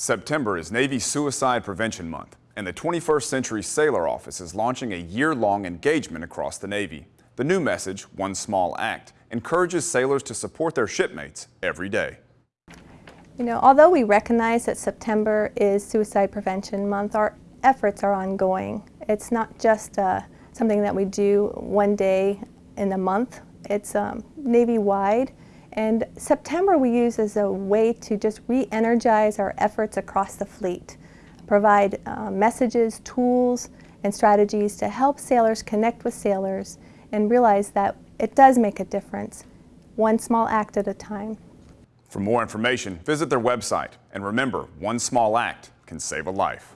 September is Navy Suicide Prevention Month, and the 21st Century Sailor Office is launching a year-long engagement across the Navy. The new message, One Small Act, encourages sailors to support their shipmates every day. You know, although we recognize that September is Suicide Prevention Month, our efforts are ongoing. It's not just uh, something that we do one day in the month. It's um, Navy-wide and September we use as a way to just re-energize our efforts across the fleet, provide uh, messages, tools, and strategies to help sailors connect with sailors and realize that it does make a difference, one small act at a time. For more information, visit their website. And remember, one small act can save a life.